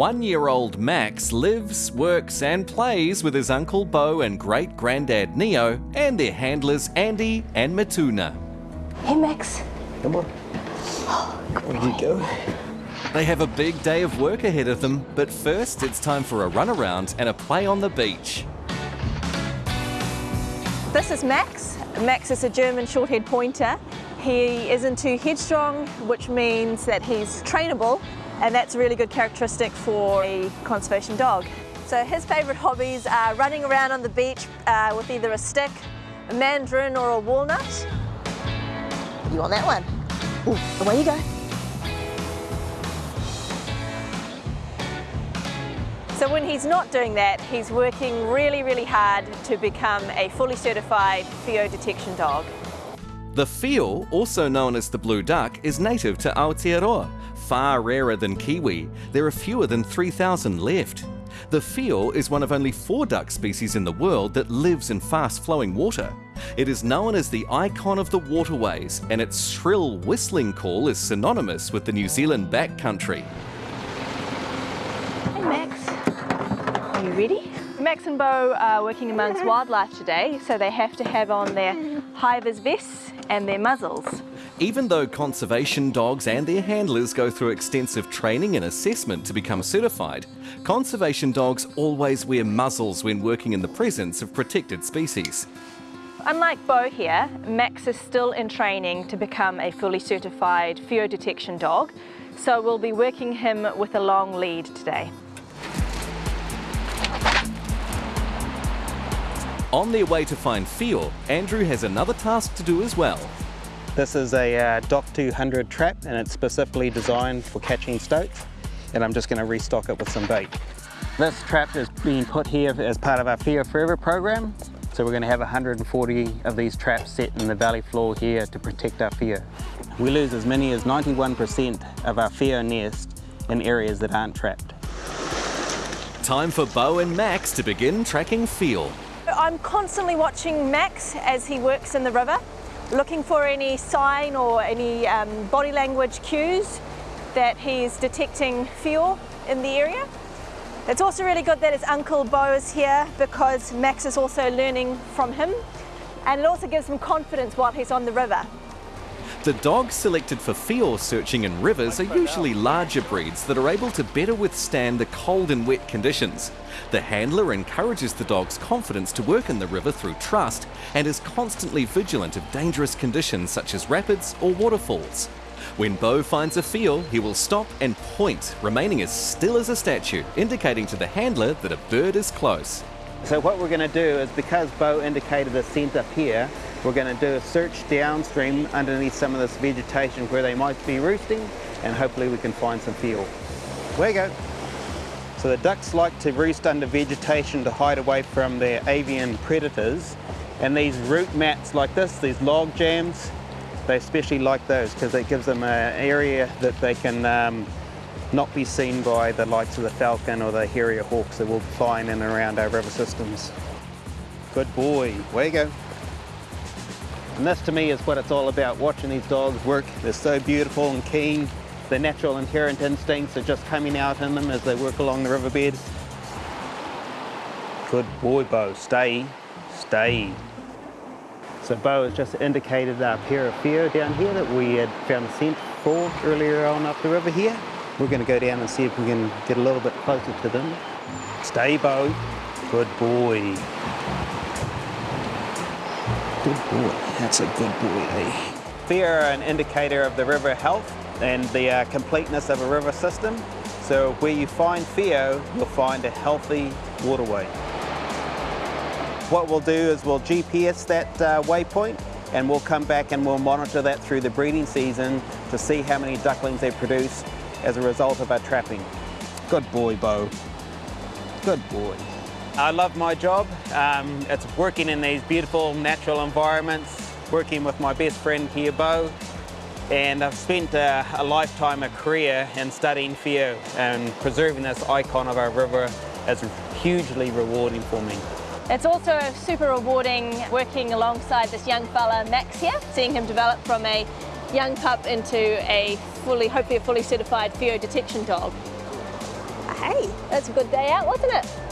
One-year-old Max lives, works and plays with his Uncle Bo and great-granddad Neo and their handlers Andy and Matuna. Hey, Max. Come on. Where you go? They have a big day of work ahead of them, but first it's time for a run around and a play on the beach. This is Max. Max is a German short-haired pointer. He isn't too headstrong, which means that he's trainable, and that's a really good characteristic for a conservation dog. So his favourite hobbies are running around on the beach uh, with either a stick, a mandarin or a walnut. You want that one? Ooh, away you go. So when he's not doing that, he's working really, really hard to become a fully certified whio detection dog. The whio, also known as the blue duck, is native to Aotearoa. Far rarer than kiwi, there are fewer than 3,000 left. The whio is one of only four duck species in the world that lives in fast-flowing water. It is known as the icon of the waterways, and its shrill whistling call is synonymous with the New Zealand backcountry. Hey Max, are you ready? Max and Bo are working amongst wildlife today, so they have to have on their high-vis vests and their muzzles. Even though conservation dogs and their handlers go through extensive training and assessment to become certified, conservation dogs always wear muzzles when working in the presence of protected species. Unlike Bo here, Max is still in training to become a fully certified whio detection dog, so we'll be working him with a long lead today. On their way to find whio, Andrew has another task to do as well. This is a uh, DOC 200 trap and it's specifically designed for catching stoats and I'm just going to restock it with some bait. This trap is being put here as part of our Whio Forever program. So we're going to have 140 of these traps set in the valley floor here to protect our whio. We lose as many as 91% of our whio nest in areas that aren't trapped. Time for Bo and Max to begin tracking whio. I'm constantly watching Max as he works in the river, looking for any sign or any um, body language cues that he's detecting whio in the area. It's also really good that his uncle Bo is here because Max is also learning from him and it also gives him confidence while he's on the river. The dogs selected for whio searching in rivers are usually larger breeds that are able to better withstand the cold and wet conditions. The handler encourages the dog's confidence to work in the river through trust and is constantly vigilant of dangerous conditions such as rapids or waterfalls. When Bo finds a whio, he will stop and point, remaining as still as a statue, indicating to the handler that a bird is close. So what we're going to do is because Bo indicated the scent up here, we're going to do a search downstream underneath some of this vegetation where they might be roosting and hopefully we can find some whio. There you go. So the ducks like to roost under vegetation to hide away from their avian predators and these root mats like this, these log jams, they especially like those because it gives them an area that they can um, not be seen by the likes of the falcon or the harrier hawks that will fly in and around our river systems. Good boy, way you go. And this to me is what it's all about, watching these dogs work. They're so beautiful and keen. Their natural inherent instincts are just coming out in them as they work along the riverbed. Good boy, Bo. Stay, stay. So Bo has just indicated our pair of whio down here that we had found a scent for earlier on up the river here. We're going to go down and see if we can get a little bit closer to them. Stay, Bo. Good boy. Good boy. That's a good boy, eh? Whio are an indicator of the river health and the uh, completeness of a river system. So where you find whio, you'll find a healthy waterway. What we'll do is we'll GPS that uh, waypoint and we'll come back and we'll monitor that through the breeding season to see how many ducklings they produce as a result of our trapping. Good boy, Bo. Good boy. I love my job. Um, it's working in these beautiful natural environments, working with my best friend here, Bo. And I've spent a, a lifetime, a career in studying whio and preserving this icon of our river is hugely rewarding for me. It's also super rewarding working alongside this young fella, Max here, seeing him develop from a young pup into a fully, hopefully a fully certified whio detection dog. Hey, that's a good day out, wasn't it?